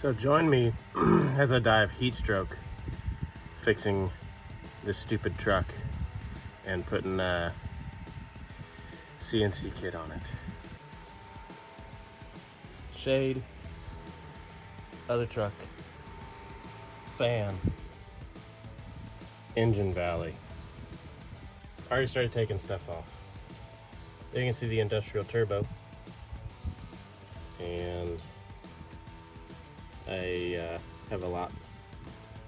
So join me as I die of heat stroke fixing this stupid truck and putting a CNC kit on it. Shade, other truck, fan, engine valley. Already started taking stuff off. There you can see the industrial turbo and I uh, have a lot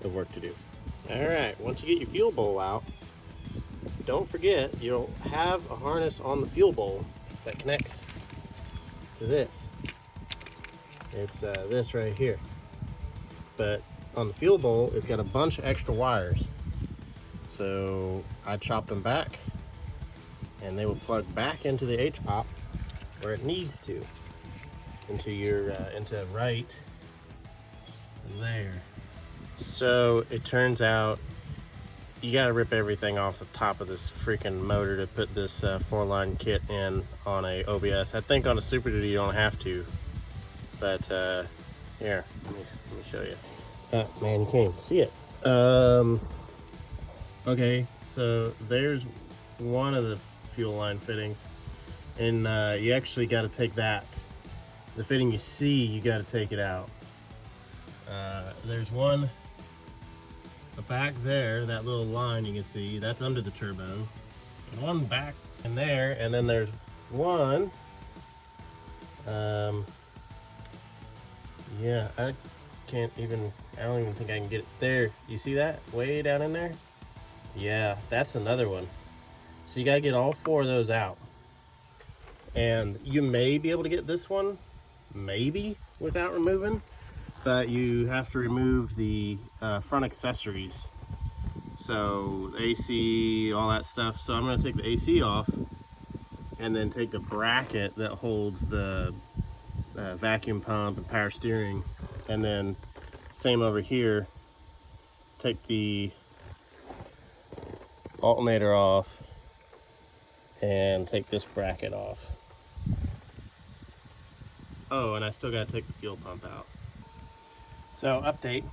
of work to do. All right, once you get your fuel bowl out, don't forget you'll have a harness on the fuel bowl that connects to this. It's uh, this right here. But on the fuel bowl, it's got a bunch of extra wires. So I chopped them back and they will plug back into the H-pop where it needs to, into your, uh, into right there. So it turns out you got to rip everything off the top of this freaking motor to put this uh, four line kit in on a OBS. I think on a Super Duty you don't have to, but uh, here, let me, let me show you. Oh man, you can't even see it. Um, okay, so there's one of the fuel line fittings and uh, you actually got to take that. The fitting you see, you got to take it out. Uh, there's one back there, that little line you can see, that's under the turbo. And one back in there, and then there's one. Um, yeah, I can't even, I don't even think I can get it there. You see that way down in there? Yeah, that's another one. So you gotta get all four of those out. And you may be able to get this one, maybe, without removing that you have to remove the uh, front accessories. So AC, all that stuff. So I'm gonna take the AC off and then take the bracket that holds the uh, vacuum pump and power steering. And then same over here, take the alternator off and take this bracket off. Oh, and I still gotta take the fuel pump out. So update,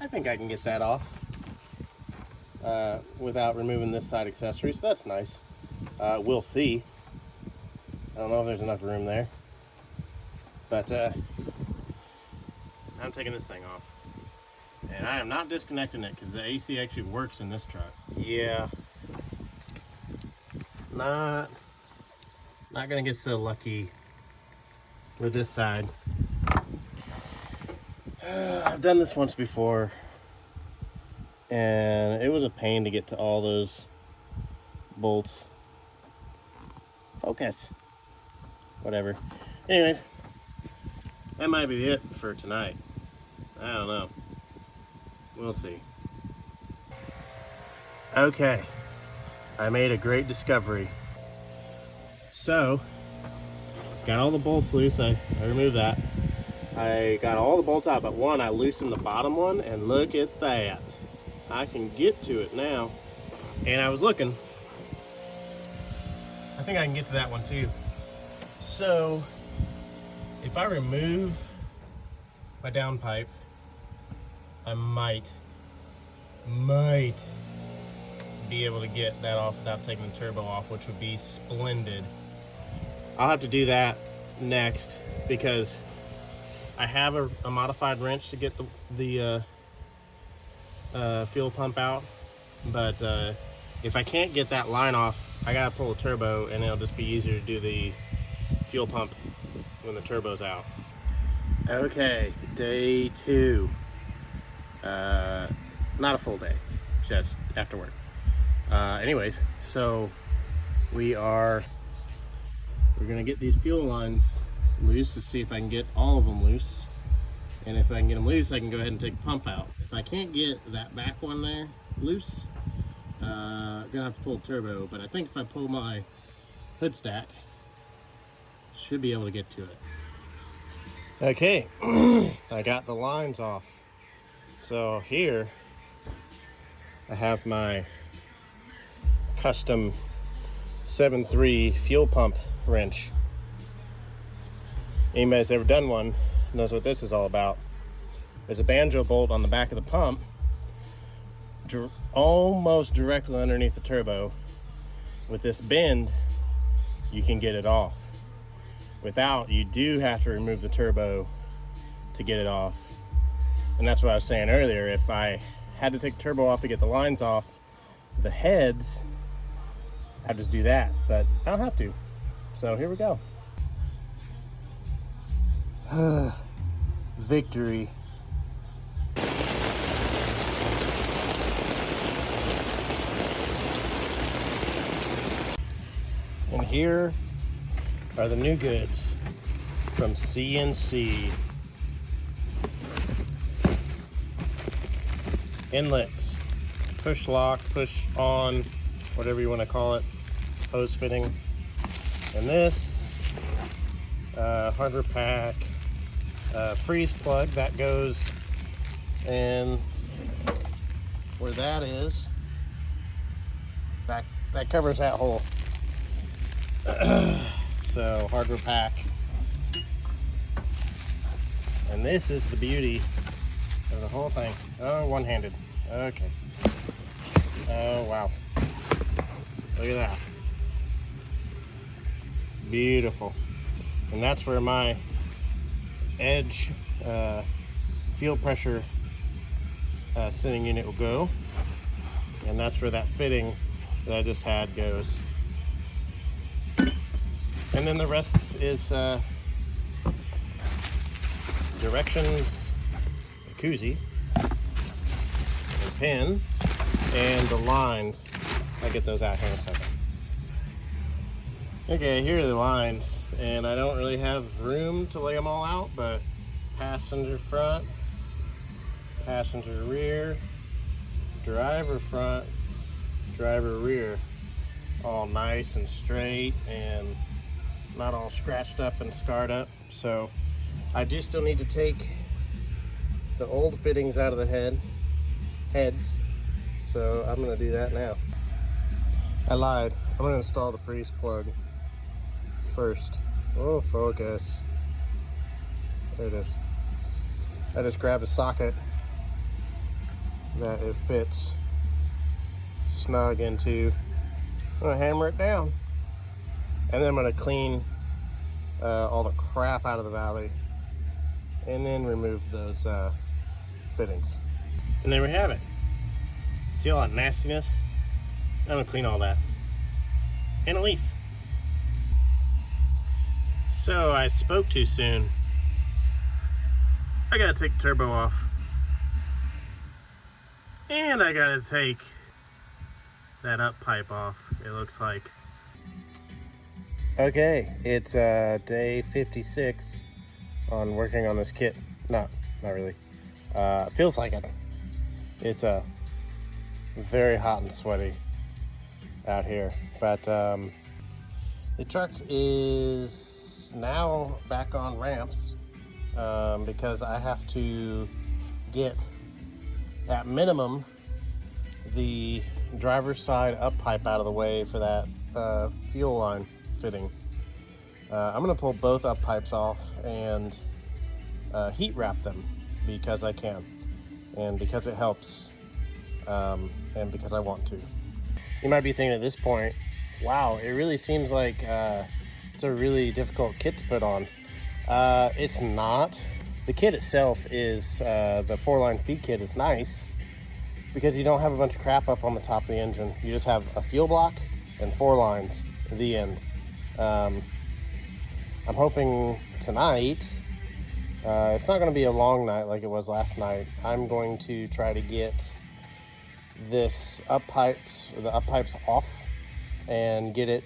I think I can get that off uh, without removing this side accessory, so that's nice. Uh, we'll see. I don't know if there's enough room there, but uh, I'm taking this thing off. And I am not disconnecting it because the AC actually works in this truck. Yeah, not, not gonna get so lucky with this side. I've done this once before and it was a pain to get to all those bolts. Focus. Whatever. Anyways, that might be it for tonight. I don't know. We'll see. Okay, I made a great discovery. So, got all the bolts loose, I, I removed that. I got all the bolts out, but one, I loosened the bottom one, and look at that. I can get to it now. And I was looking. I think I can get to that one too. So, if I remove my downpipe, I might, might be able to get that off without taking the turbo off, which would be splendid. I'll have to do that next because I have a, a modified wrench to get the, the uh, uh, fuel pump out, but uh, if I can't get that line off, I gotta pull the turbo and it'll just be easier to do the fuel pump when the turbo's out. Okay, day two. Uh, not a full day, just after work. Uh, anyways, so we are, we're gonna get these fuel lines loose to see if I can get all of them loose. And if I can get them loose, I can go ahead and take the pump out. If I can't get that back one there loose, uh, I'm gonna have to pull turbo. But I think if I pull my hood stack, should be able to get to it. Okay, I got the lines off. So here, I have my custom 7.3 fuel pump wrench anybody's ever done one knows what this is all about. There's a banjo bolt on the back of the pump, almost directly underneath the turbo. With this bend, you can get it off. Without, you do have to remove the turbo to get it off. And that's what I was saying earlier. If I had to take turbo off to get the lines off, the heads, I'd just do that. But I don't have to. So here we go. Victory. And here are the new goods from CNC. Inlets, push lock, push on, whatever you want to call it, hose fitting. And this uh, hardware pack uh, freeze plug that goes in where that is. That, that covers that hole. so hardware pack. And this is the beauty of the whole thing. Oh, one-handed. Okay. Oh, wow. Look at that. Beautiful. And that's where my edge uh, fuel pressure uh, sending unit will go. And that's where that fitting that I just had goes. And then the rest is uh, directions, koozie, a pin, and the lines. I'll get those out here in a second. Okay, here are the lines, and I don't really have room to lay them all out, but passenger front, passenger rear, driver front, driver rear, all nice and straight and not all scratched up and scarred up. So I do still need to take the old fittings out of the head, heads. So I'm gonna do that now. I lied. I'm gonna install the freeze plug first. Oh, focus. There it is. I just grabbed a socket that it fits snug into. I'm gonna hammer it down. And then I'm gonna clean uh, all the crap out of the valley and then remove those uh, fittings. And there we have it. See all that nastiness? I'm gonna clean all that. And a leaf. So I spoke too soon. I gotta take the turbo off. And I gotta take that up pipe off, it looks like. Okay, it's uh, day 56 on working on this kit. Not, not really. Uh, feels like it. It's uh, very hot and sweaty out here. But um, the truck is now back on ramps um, because I have to get at minimum the driver's side up pipe out of the way for that uh, fuel line fitting. Uh, I'm to pull both up pipes off and uh, heat wrap them because I can and because it helps um, and because I want to. You might be thinking at this point, wow, it really seems like uh, it's a really difficult kit to put on. Uh, it's not. The kit itself is, uh, the four line feed kit is nice because you don't have a bunch of crap up on the top of the engine. You just have a fuel block and four lines at the end. Um, I'm hoping tonight, uh, it's not going to be a long night like it was last night. I'm going to try to get this up pipes, the up pipes off and get it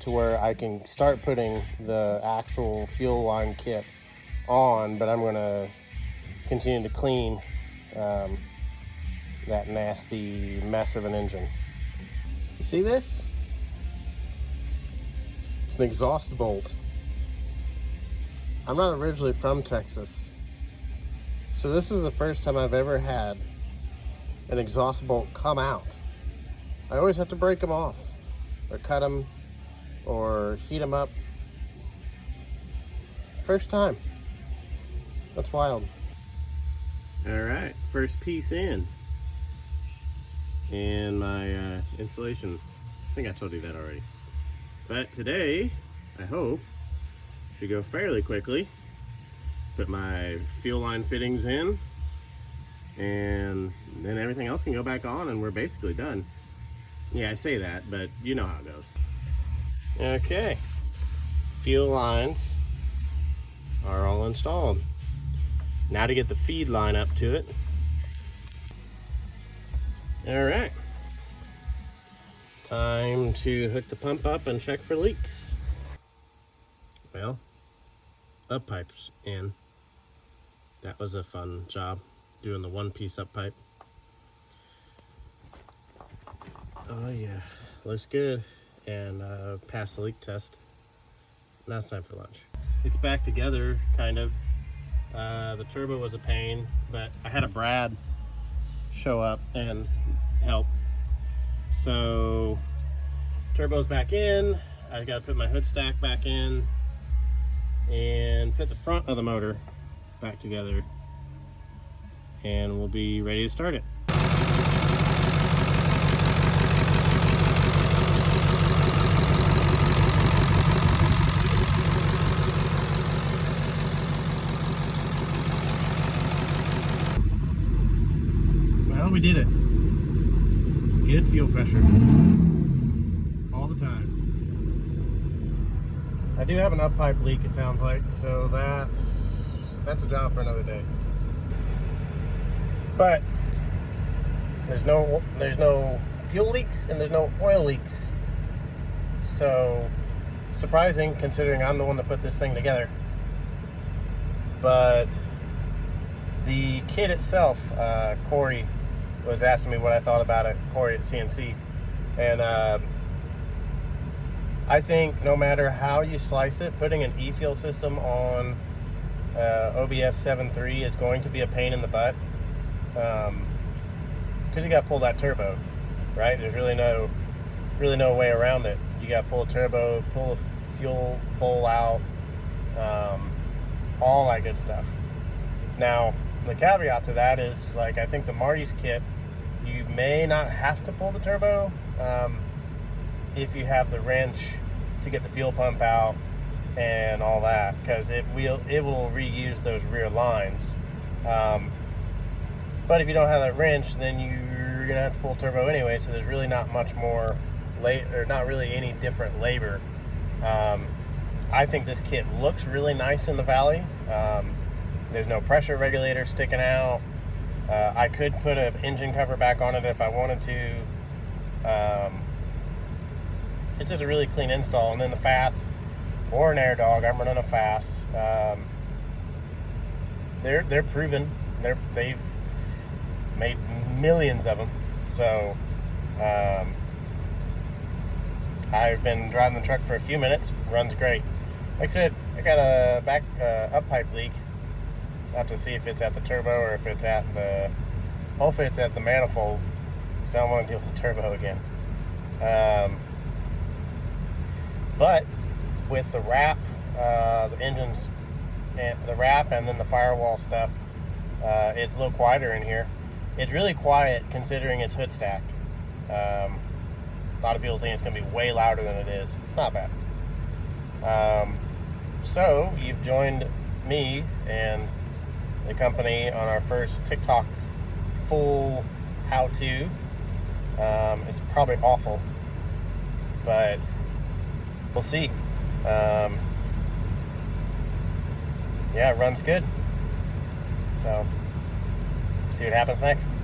to where I can start putting the actual fuel line kit on, but I'm going to continue to clean um, that nasty mess of an engine. You see this? It's an exhaust bolt. I'm not originally from Texas. So this is the first time I've ever had an exhaust bolt come out. I always have to break them off or cut them or heat them up. First time. That's wild. All right, first piece in. And my uh, installation, I think I told you that already. But today, I hope, should go fairly quickly. Put my fuel line fittings in, and then everything else can go back on and we're basically done. Yeah, I say that, but you know how it goes. Okay, fuel lines are all installed. Now to get the feed line up to it. All right. Time to hook the pump up and check for leaks. Well, up pipes in. That was a fun job, doing the one piece up pipe. Oh yeah, looks good. And uh, passed the leak test. Now it's time for lunch. It's back together, kind of. Uh, the turbo was a pain, but I had a Brad show up and help. So turbo's back in. I've got to put my hood stack back in and put the front of the motor back together and we'll be ready to start it. Well, we did it. Good fuel pressure. All the time. I do have an up pipe leak, it sounds like, so that's, that's a job for another day. But there's no there's no fuel leaks and there's no oil leaks. So surprising considering I'm the one that put this thing together. But the kit itself, uh, Corey was asking me what I thought about it, Corey at CNC. And uh, I think no matter how you slice it, putting an e-fuel system on uh, OBS 7.3 is going to be a pain in the butt. Um, because you got to pull that turbo, right? There's really no, really no way around it. You got to pull a turbo, pull a fuel bowl out, um, all that good stuff. Now, the caveat to that is like I think the Marty's kit, you may not have to pull the turbo um, if you have the wrench to get the fuel pump out and all that because it will it will reuse those rear lines. Um, but if you don't have that wrench, then you're gonna have to pull turbo anyway. So there's really not much more late or not really any different labor. Um, I think this kit looks really nice in the valley. Um, there's no pressure regulator sticking out. Uh, I could put an engine cover back on it if I wanted to. It's just a really clean install. And then the FASS or an AirDog, I'm running a FASS. Um, they're they're proven. They're they've made millions of them. So um, I've been driving the truck for a few minutes. Runs great. Like I said, I got a back uh, up pipe leak have to see if it's at the turbo or if it's at the, hopefully it's at the manifold. So I don't want to deal with the turbo again. Um, but with the wrap, uh, the engines, and the wrap and then the firewall stuff, uh, it's a little quieter in here. It's really quiet considering it's hood stacked. Um, a lot of people think it's going to be way louder than it is. It's not bad. Um, so you've joined me and the company on our first TikTok full how-to. Um, it's probably awful, but we'll see. Um, yeah, it runs good. So, see what happens next.